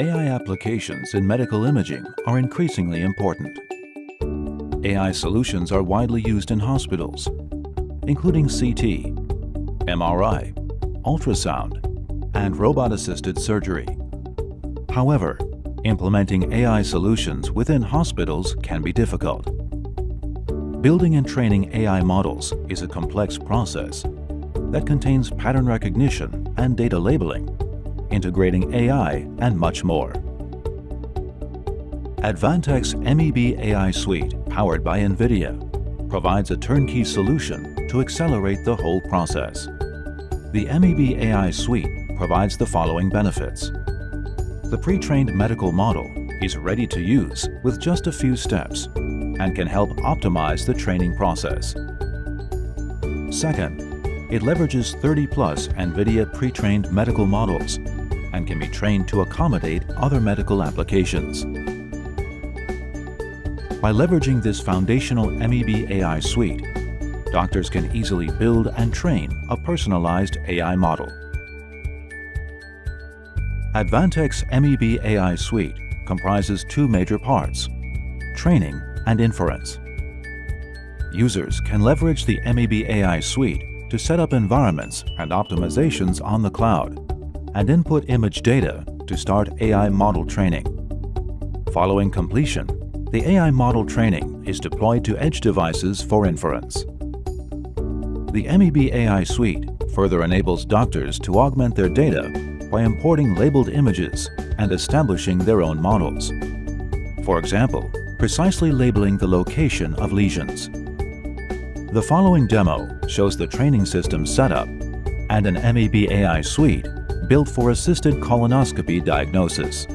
AI applications in medical imaging are increasingly important. AI solutions are widely used in hospitals, including CT, MRI, ultrasound, and robot-assisted surgery. However, implementing AI solutions within hospitals can be difficult. Building and training AI models is a complex process that contains pattern recognition and data labeling, integrating AI and much more. Advantech's MEB AI Suite, powered by NVIDIA, provides a turnkey solution to accelerate the whole process. The MEB AI Suite provides the following benefits. The pre-trained medical model is ready to use with just a few steps and can help optimize the training process. Second, it leverages 30-plus NVIDIA pre-trained medical models and can be trained to accommodate other medical applications. By leveraging this foundational MEB AI suite, doctors can easily build and train a personalized AI model. Advantech's MEB AI suite comprises two major parts, training and inference. Users can leverage the MEB AI suite to set up environments and optimizations on the cloud and input image data to start AI model training. Following completion, the AI model training is deployed to edge devices for inference. The MEB AI suite further enables doctors to augment their data by importing labeled images and establishing their own models. For example, precisely labeling the location of lesions. The following demo shows the training system setup and an MEB AI suite built for assisted colonoscopy diagnosis.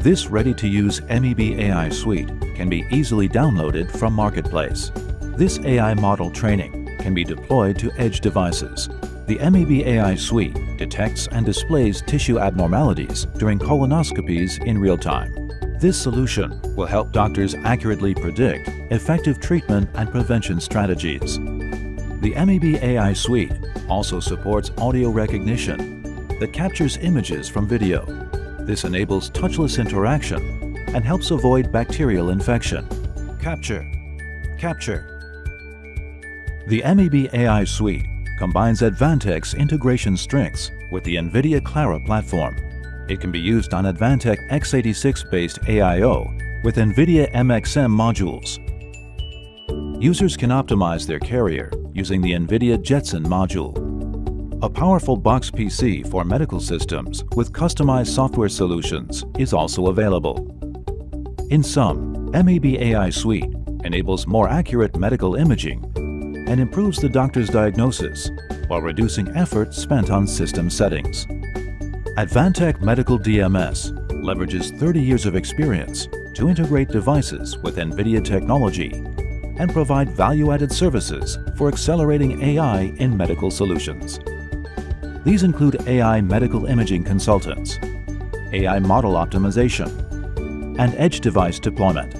This ready-to-use MEB AI suite can be easily downloaded from Marketplace. This AI model training can be deployed to edge devices. The MEB AI suite detects and displays tissue abnormalities during colonoscopies in real time. This solution will help doctors accurately predict effective treatment and prevention strategies. The MEB AI Suite also supports audio recognition that captures images from video. This enables touchless interaction and helps avoid bacterial infection. Capture. Capture. The MEB AI Suite combines Advantech's integration strengths with the NVIDIA Clara platform it can be used on Advantech x86-based AIO with NVIDIA MXM modules. Users can optimize their carrier using the NVIDIA Jetson module. A powerful box PC for medical systems with customized software solutions is also available. In sum, MEB AI Suite enables more accurate medical imaging and improves the doctor's diagnosis while reducing effort spent on system settings. Advantech Medical DMS leverages 30 years of experience to integrate devices with NVIDIA technology and provide value-added services for accelerating AI in medical solutions. These include AI medical imaging consultants, AI model optimization, and edge device deployment.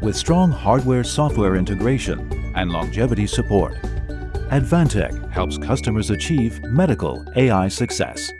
With strong hardware-software integration and longevity support, Advantech helps customers achieve medical AI success.